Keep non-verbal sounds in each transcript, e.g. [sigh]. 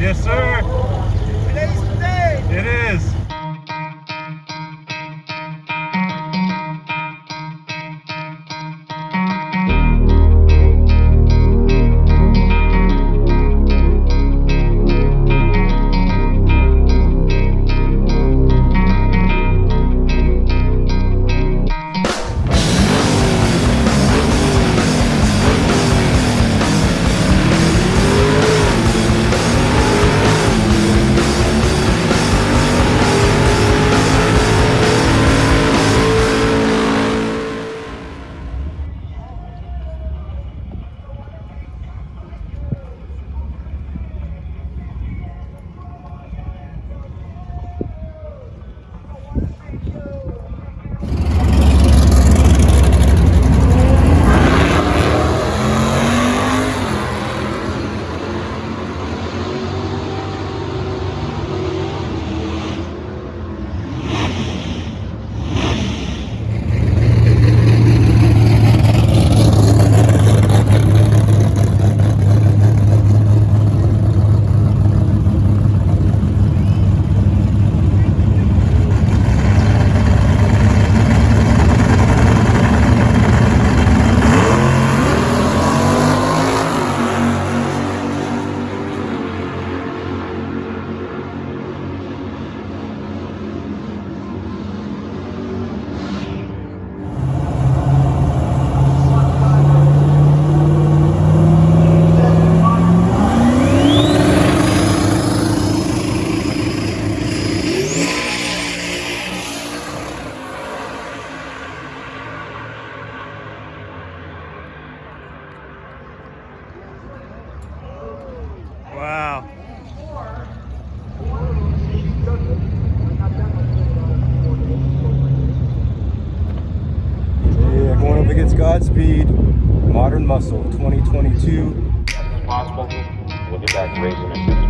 Yes, sir. Today's the day. It is. Look at Godspeed Modern Muscle 2022. As possible, we'll get back to racing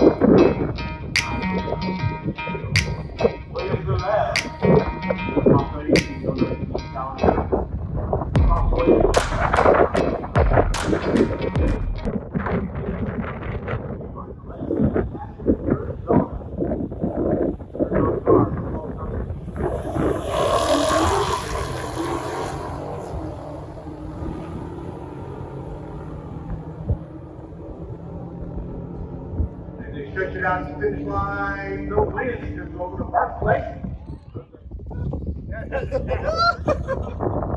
And they stretch it the finish line, no wind, because over the park place. [laughs]